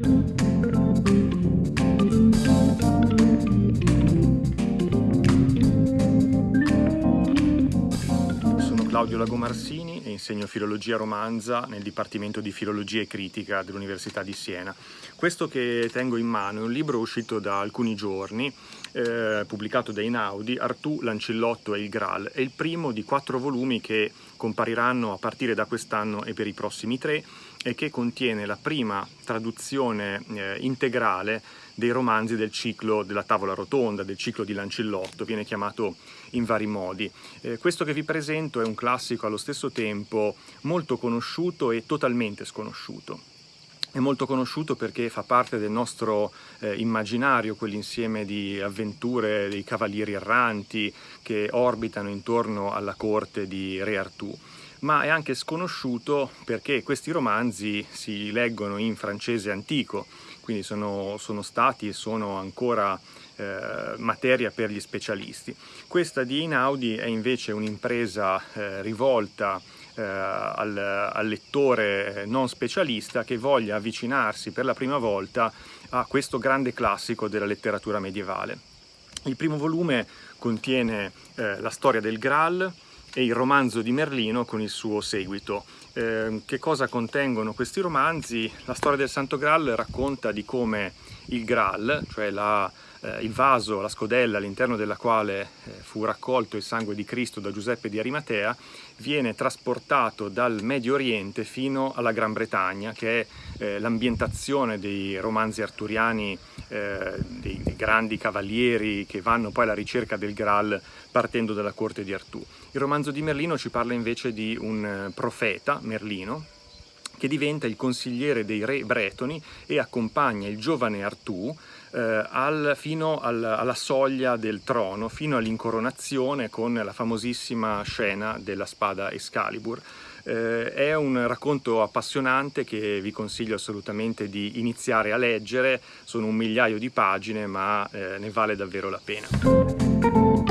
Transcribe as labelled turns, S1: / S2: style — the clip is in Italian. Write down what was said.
S1: Sono Claudio Lagomarsini e insegno filologia romanza nel Dipartimento di Filologia e Critica dell'Università di Siena. Questo che tengo in mano è un libro uscito da alcuni giorni, eh, pubblicato da Inaudi, Artù, Lancillotto e il Graal. È il primo di quattro volumi che compariranno a partire da quest'anno e per i prossimi tre e che contiene la prima traduzione eh, integrale dei romanzi del ciclo della tavola rotonda, del ciclo di Lancillotto, viene chiamato in vari modi. Eh, questo che vi presento è un classico allo stesso tempo molto conosciuto e totalmente sconosciuto. È molto conosciuto perché fa parte del nostro eh, immaginario, quell'insieme di avventure dei cavalieri erranti che orbitano intorno alla corte di Re Artù ma è anche sconosciuto perché questi romanzi si leggono in francese antico, quindi sono, sono stati e sono ancora eh, materia per gli specialisti. Questa di Inaudi è invece un'impresa eh, rivolta eh, al, al, lettore non specialista che voglia avvicinarsi per la prima volta a questo grande classico della letteratura medievale. Il primo volume contiene eh, la storia del Graal, e il romanzo di Merlino con il suo seguito. Eh, che cosa contengono questi romanzi? La storia del Santo Graal racconta di come il Graal, cioè la, eh, il vaso, la scodella all'interno della quale eh, fu raccolto il sangue di Cristo da Giuseppe di Arimatea, viene trasportato dal Medio Oriente fino alla Gran Bretagna, che è eh, l'ambientazione dei romanzi arturiani, eh, dei, dei, grandi cavalieri che vanno poi alla ricerca del Graal partendo dalla corte di Artù. Il romanzo di Merlino ci parla invece di un eh, profeta, Merlino, che diventa il consigliere dei re bretoni e accompagna il giovane Artù eh, al, fino al, alla soglia del trono, fino all'incoronazione con la famosissima scena della spada Excalibur. Eh, è un racconto appassionante che vi consiglio assolutamente di iniziare a leggere, sono un migliaio di pagine ma eh, ne vale davvero la pena.